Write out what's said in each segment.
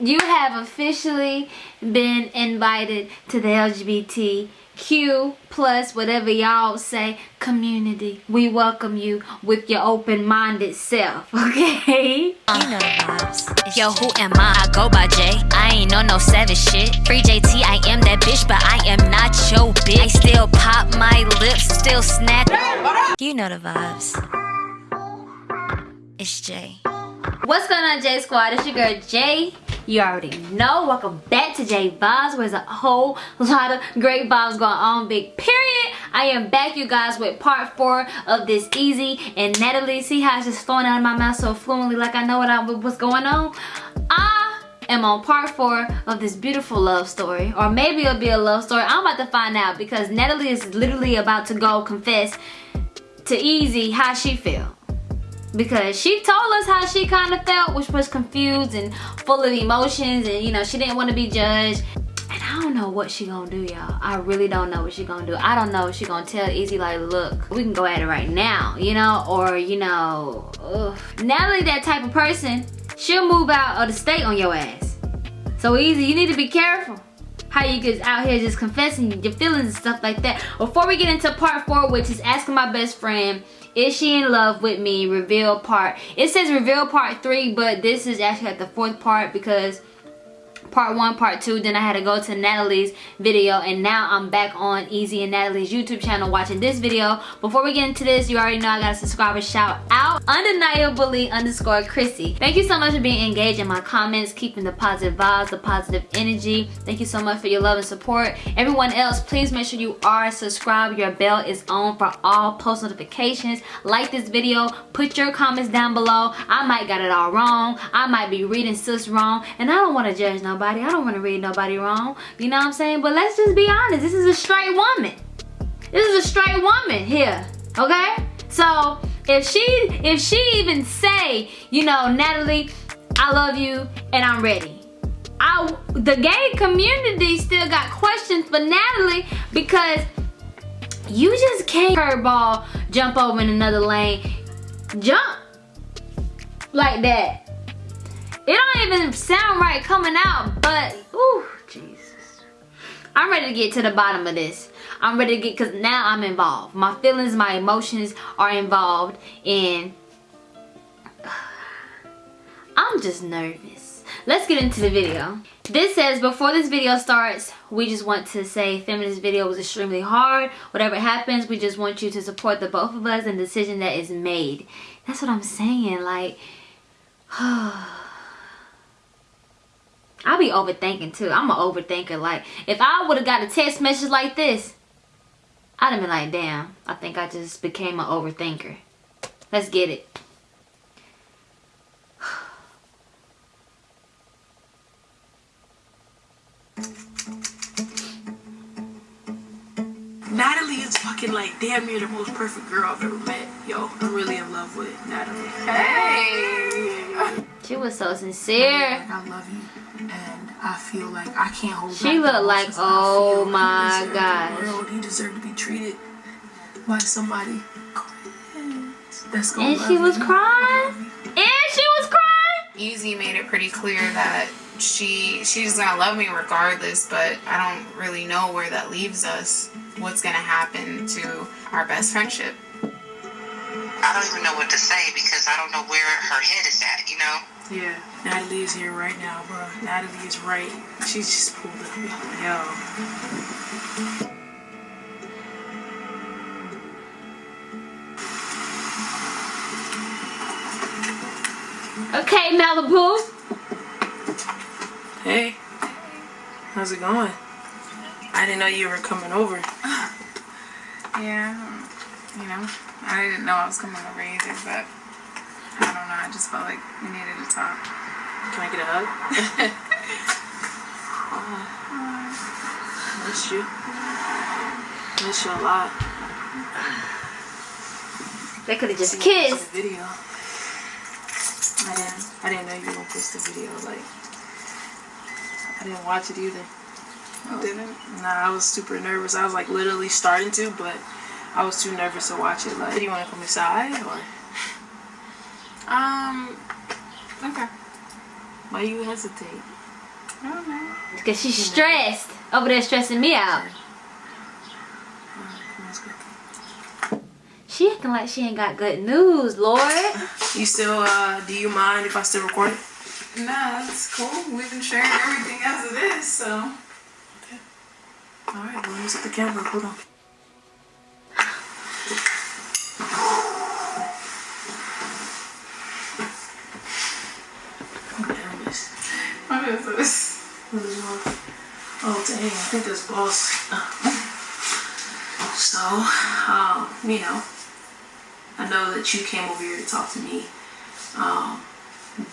you have officially been invited to the LGBTQ plus whatever y'all say community. We welcome you with your open-minded self, okay? You know the vibes. Yo, who am I? I go by J. I ain't on no savage shit. Free JT, I am that bitch, but I am not your bitch. I still pop my lips, still snap. You know the vibes. It's Jay. What's going on, J Squad? It's your girl, Jay. You already know. Welcome back to J Vibes, where there's a whole lot of great vibes going on, big period. I am back, you guys, with part four of this Easy and Natalie. See how it's just flowing out of my mouth so fluently like I know what I, what's going on? I am on part four of this beautiful love story. Or maybe it'll be a love story. I'm about to find out because Natalie is literally about to go confess to Easy how she feel because she told us how she kind of felt which was confused and full of emotions and you know she didn't want to be judged. And I don't know what she gonna do y'all. I really don't know what she gonna do. I don't know if she gonna tell Easy like look we can go at it right now you know? Or you know ugh. Natalie that type of person she'll move out of the state on your ass. So Easy you need to be careful how you get out here just confessing your feelings and stuff like that. Before we get into part four which is asking my best friend is she in love with me? Reveal part. It says reveal part three but this is actually at the fourth part because part one part two then i had to go to natalie's video and now i'm back on easy and natalie's youtube channel watching this video. Before we get into this you already know i got a subscriber shout out undeniably underscore chrissy. Thank you so much for being engaged in my comments keeping the positive vibes the positive energy. Thank you so much for your love and support. Everyone else please make sure you are subscribed. Your bell is on for all post notifications. Like this video put your comments down below. I might got it all wrong. I might be reading sis wrong and i don't want to judge nobody nobody. I don't want to read nobody wrong. You know what I'm saying? But let's just be honest. This is a straight woman. This is a straight woman here. Okay? So if she if she even say, you know, Natalie, I love you and I'm ready. I the gay community still got questions for Natalie because you just can't curveball jump over in another lane. Jump like that. It don't even sound right coming out, but, ooh, Jesus. I'm ready to get to the bottom of this. I'm ready to get, because now I'm involved. My feelings, my emotions are involved, and I'm just nervous. Let's get into the video. This says, before this video starts, we just want to say feminist video was extremely hard. Whatever happens, we just want you to support the both of us and the decision that is made. That's what I'm saying. Like, I be overthinking too. I'm an overthinker. Like, if I would have got a text message like this, I'd have been like, damn, I think I just became an overthinker. Let's get it. Natalie is fucking like damn near the most perfect girl I've ever met. Yo, I'm really in love with Natalie. Hey! She was so sincere. I love you and I feel like I can't hold She looked like, oh my gosh. He deserved to be treated by somebody that's gonna And she was you. crying. And she was crying. Easy made it pretty clear that she she's gonna love me regardless, but I don't really know where that leaves us. What's gonna happen to our best friendship? I don't even know what to say because I don't know where her head is at, you know? Yeah, Natalie is here right now, bro. Natalie is right. She's just pulled up. Yo. Okay, Malibu. Hey. How's it going? I didn't know you were coming over. yeah, you know, I didn't know I was coming over either, but don't know. I just felt like we needed to talk. Can I get a hug? uh, miss you. Miss you a lot. They could have just kissed. The video. I didn't. I didn't know you were gonna post the video. Like, I didn't watch it either. You didn't? Nah, I was super nervous. I was like literally starting to, but I was too nervous to watch it. Like, do you want to come inside or? Um, okay. Why you hesitate? I don't know. Because she's stressed. Over there stressing me out. She acting like she ain't got good news, Lord. You still, uh, do you mind if I still record it? No, that's cool. We've been sharing everything as it is, so. Okay. Alright, well, let me set the camera. Hold on. What the hell is What is this? What is wrong? Oh, dang, I think that's boss. So, um, you know, I know that you came over here to talk to me, um,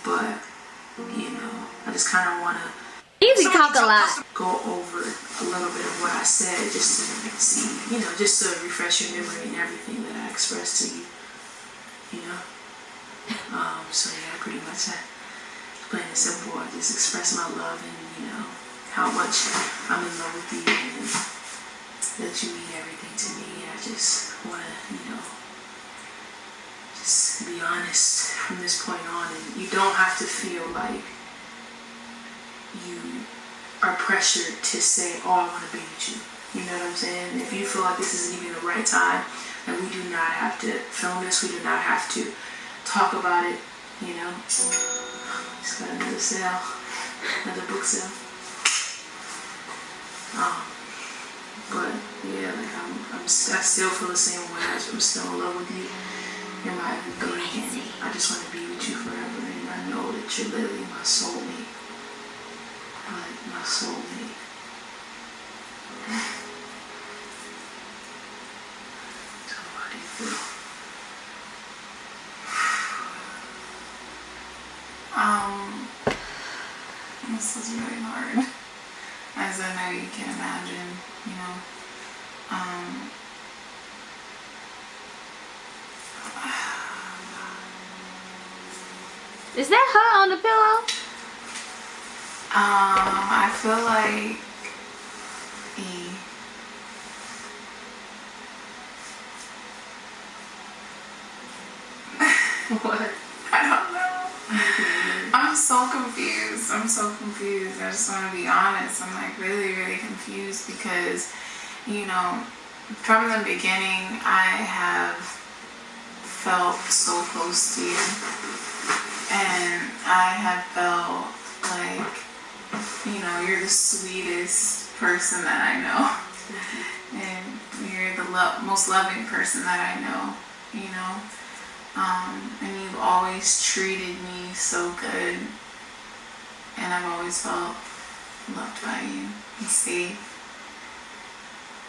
but, you know, I just kind of want to Easy talk a lot. go over a little bit of what I said just to see, you know, just to refresh your memory and everything that I expressed to you, you know. Um, so yeah, pretty much I, plain and simple, I just express my love and, you know, how much I'm in love with you and that you mean everything to me. I just want to, you know, just be honest from this point on and you don't have to feel like you are pressured to say, oh, I want to be with you. You know what I'm saying? If you feel like this isn't even the right time, then we do not have to film this. We do not have to talk about it. You know, just got another sale, another book sale. Oh, but yeah, like I'm, I'm, I still feel the same way. I'm still in love with you. You're my everything, I just want to be with you forever. And I know that you're literally my soulmate like my soulmate. So how do you feel? Um, this is really hard. As I know you can imagine, you know. Um, Is that her on the pillow? um, I feel like E. What? I don't know. I'm so confused. I'm so confused. I just want to be honest. I'm like really, really confused because, you know, from the beginning, I have felt so close to you. And I have felt like, you know, you're the sweetest person that I know. And you're the lo- most loving person that I know, you know. Um, and you've always treated me so good. And I've always felt loved by you and safe.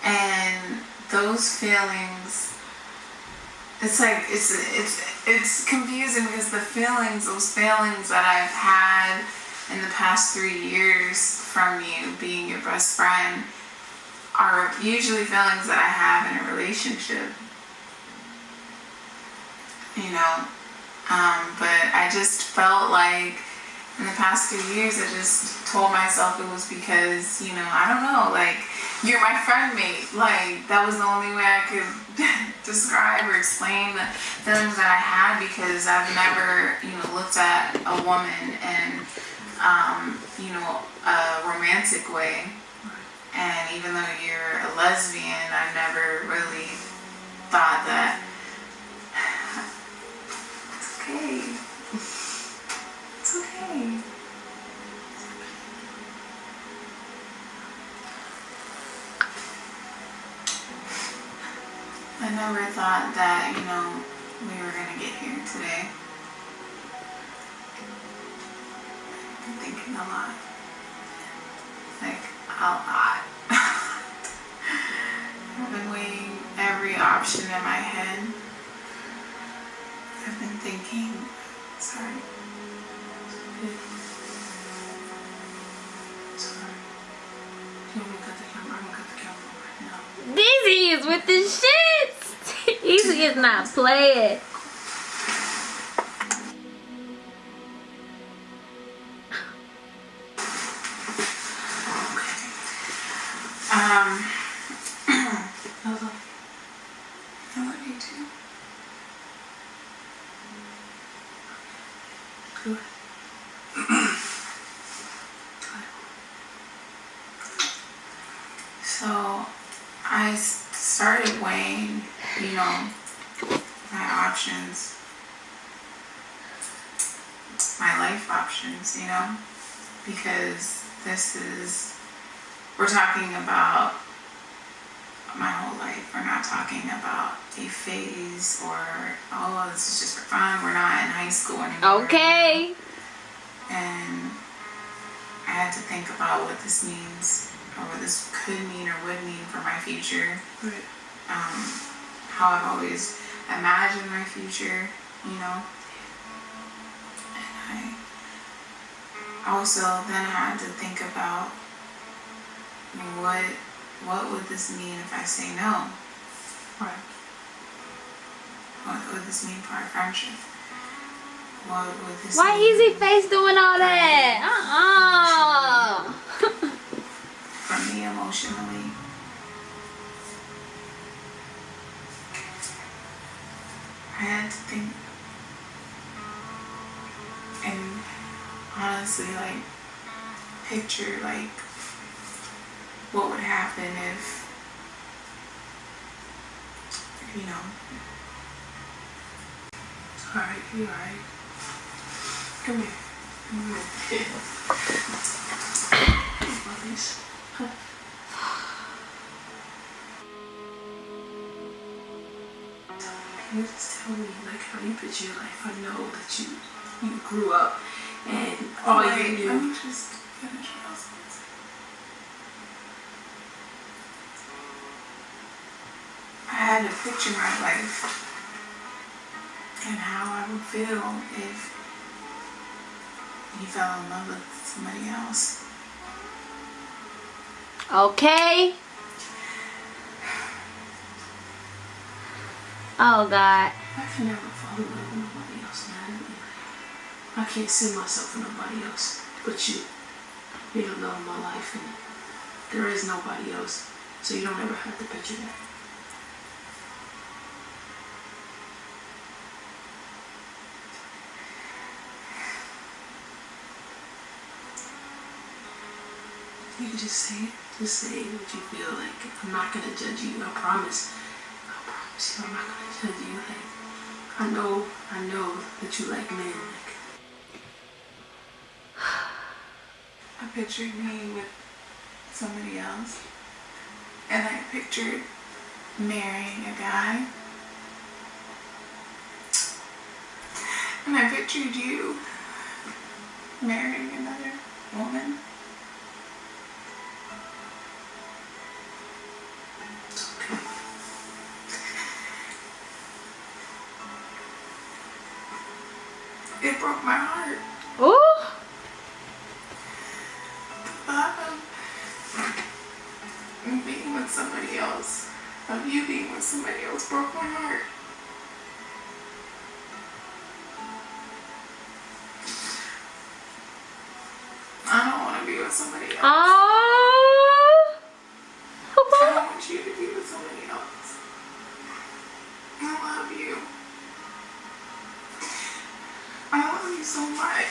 And those feelings, it's like it's it's it's confusing because the feelings, those feelings that I've had in the past three years from you being your best friend are usually feelings that I have in a relationship you know. Um, but I just felt like in the past three years, I just told myself it was because, you know, I don't know, like, you're my friend mate. Like, that was the only way I could describe or explain the feelings that I had because I've never, you know, looked at a woman in, um, you know, a romantic way. And even though you're a lesbian, I never really thought that okay. I never thought that, you know, we were gonna get here today. I'm thinking a lot. Like, a lot. I've been weighing every option in my head. I've been thinking. Sorry. with the shits. Easy is not playing. Um, I love you too. So, I started weighing, you know, my options, my life options, you know, because this is, we're talking about my whole life. We're not talking about a phase or, oh, this is just for fun. We're not in high school anymore. Okay. And I had to think about what this means or what this could mean or would mean for my future. Right. Um, how I've always imagined my future, you know. And I also then had to think about what what would this mean if I say no? Right. What would this mean for our friendship? What would this Why mean easy face doing all that? Uh-uh. emotionally? I had to think and honestly like picture like what would happen if you know Alright, you alright. Come here. Come here. Can you just tell me like how you picture your life? I know that you you grew up and all Wait, you let knew me just finish what I was gonna say. I had to picture my life and how I would feel if you fell in love with somebody else. Okay. Oh God. I can never fall in love with nobody else, man. I can't see myself with nobody else but you. You're the love of my life, and there is nobody else, so you don't ever have to picture that. You can just say. Just say what you feel like. I'm not gonna judge you. I promise. I promise you, I'm not gonna judge you. Like, I know, I know that you like men. Like, I pictured me with somebody else, and I pictured marrying a guy, and I pictured you marrying another woman. It broke my heart. Ooh. Um, of being with somebody else, of you being with somebody else, broke my heart. I don't want to be with somebody else. Oh. I don't want you to be with somebody else. I love you. I love you so much.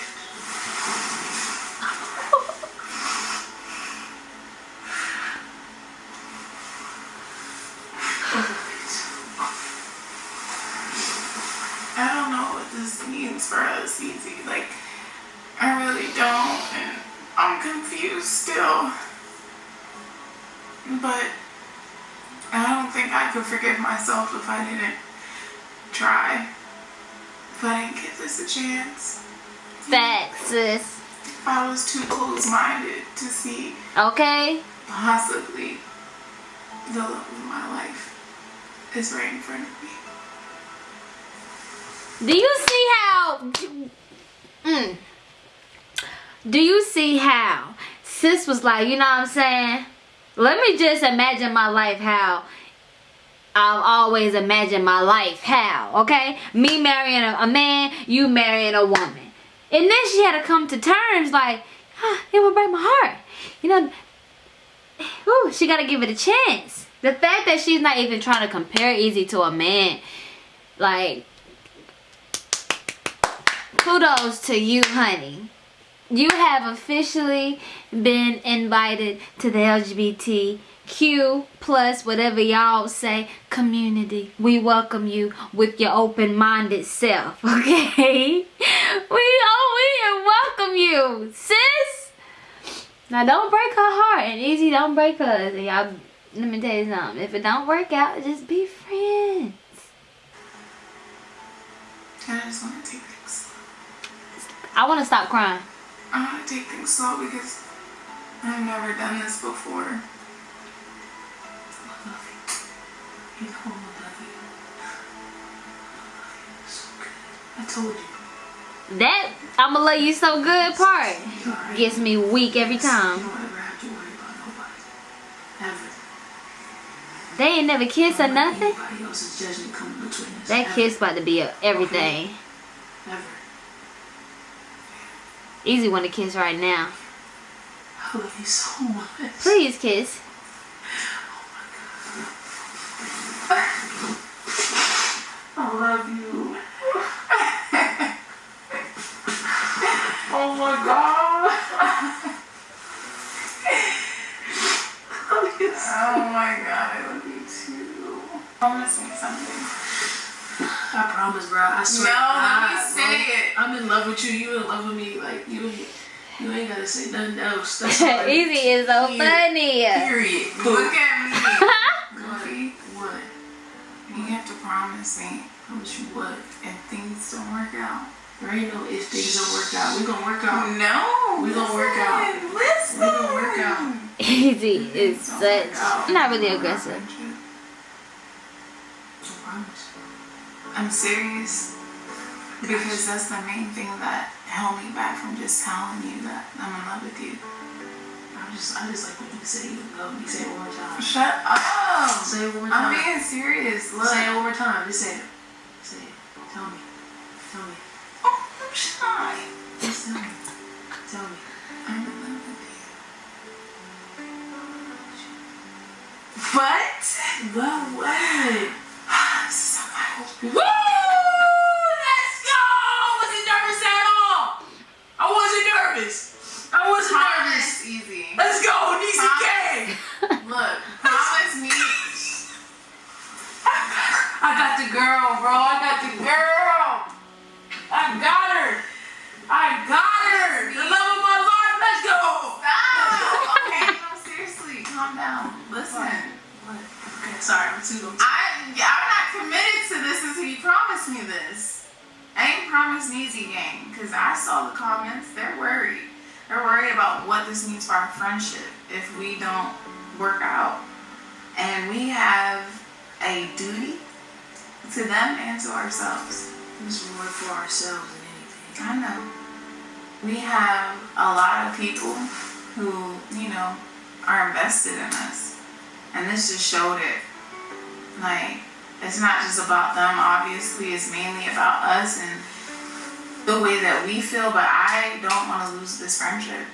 I don't know what this means for us, Easy. Like, I really don't, and I'm confused still. But I don't think I could forgive myself if I didn't try. If I didn't give this a chance. Facts, sis. If I was too close-minded to see Okay. possibly the love of my life is right in front of me. Do you see how? Mm. Do you see how sis was like, you know what I'm saying? Let me just imagine my life how I've always imagined my life how, okay? Me marrying a, a man, you marrying a woman. And then she had to come to terms like, ah, it would break my heart. You know, ooh, she got to give it a chance. The fact that she's not even trying to compare Easy to a man, like, kudos to you, honey. You have officially been invited to the LGBTQ plus whatever y'all say community. We welcome you with your open-minded self, okay? We oh we welcome you, sis. Now don't break her heart and easy don't break us. And y'all let me tell you something. If it don't work out, just be friends. I just want to take. I want to stop crying. I want to take things slow because I've never done this before. I you. You know I love you. I love you so good. I told you. That I'ma love you so good part You gets me weak every time. don't ever have to worry about nobody. Ever. They ain't never kissed or nothing. Anybody else's judgment come between us. That Ever. kiss about to be everything. Ever. Easy one to kiss right now. I love you so much. Please kiss. Oh, I love you. Oh my god. I love you so Oh my god, I love you too. Promise me something. I promise, bro. I swear. No, let me I- say it. I'm in love with you. You in love with me. Like you, you ain't gotta say nothing else. That's all Easy is so Period. funny. Period. Look at me. What? What? You have to promise me Promise you what? if things don't work out. There ain't no if things don't work out. We gonna work out. No. We gonna work out. Listen. We gonna work out. Easy is such not really aggressive. So promise. I'm serious because that's the main thing that held me back from just telling you that I'm in love with you. I just, I just like when you say you love me. Say it one more time. Shut up. Say it one more time. I'm being serious. Look. Say it one more time. Just say it. Say it. Tell me. Tell me. Oh, I'm shy. Just tell me. Tell me. I'm in love with you. But But what? this is on my Woo! Let's go! I wasn't nervous at all. I wasn't nervous. I wasn't nervous. Promise easy. Let's go, Niecy K. Look, promise me. I got the girl, bro. I got the girl. I got her. I got her. The love of my life. Let's go. Stop. Okay, no, seriously, calm down. Listen. What? Okay, sorry. I'm too. I'm I, I'm not committed to this until you promise me this. I ain't promised Neezy Gang because I saw the comments. They're worried. They're worried about what this means for our friendship if we don't work out. And we have a duty to them and to ourselves. Is more for ourselves than anything. I know. We have a lot of people who, you know, are invested in us. And this just showed it. Like, it's not just about them, obviously, it's mainly about us and the way that we feel, but I don't want to lose this friendship.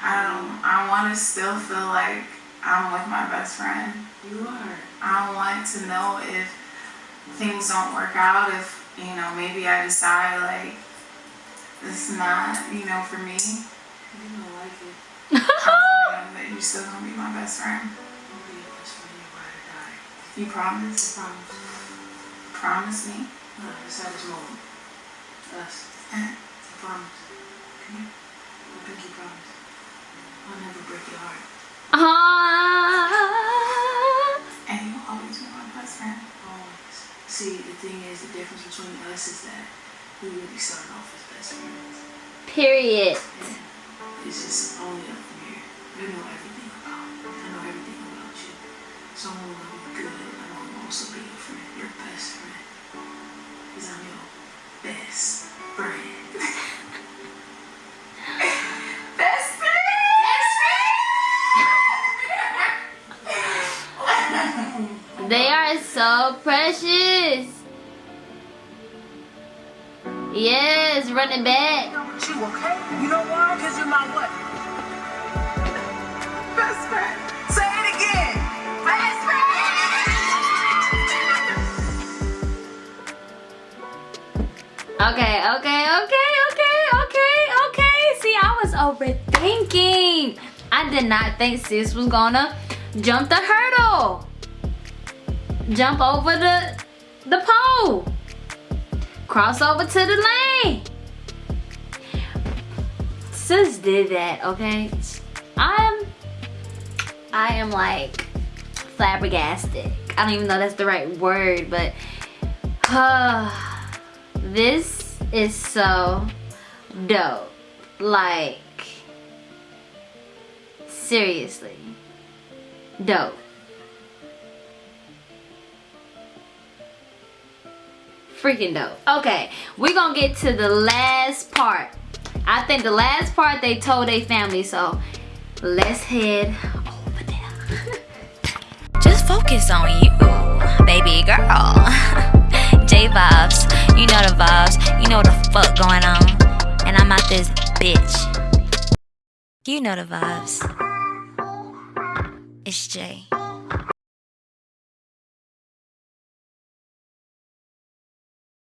I don't, I want to still feel like I'm with my best friend. You are. I want to know if things don't work out, if, you know, maybe I decide like it's not, you know, for me. You don't like it. That you're still gonna be my best friend. You promise? I promise. Promise me? No, just at this moment. Us. Eh. I promise. Come here. I pinky promise. I'll never break your heart. Ah. And you'll always be my best friend. Always. See, the thing is, the difference between us is that we really started off as best friends. Period. And it's just only up from here. You know everything about me. I know everything about you. So I'm gonna love you good. I'm gonna also be your friend, your best friend. Because I'm your best friend. They are so precious. Yes, running back. you, okay? You know why? Because you're my what? Okay, okay, okay, okay, okay, okay. See, I was overthinking. I did not think sis was gonna Jump the hurdle. Jump over the the pole. Cross over to the lane. Sis did that, okay? I'm I am like flabbergasted. I don't even know that's the right word, but uh, this is so dope. Like seriously dope. Freaking dope. Okay, we're gonna get to the last part. I think the last part they told their family, so let's head over there. Just focus on you, baby girl. J vibes, you know the vibes, you know what the fuck going on. And I'm out this bitch. You know the vibes. It's Jay.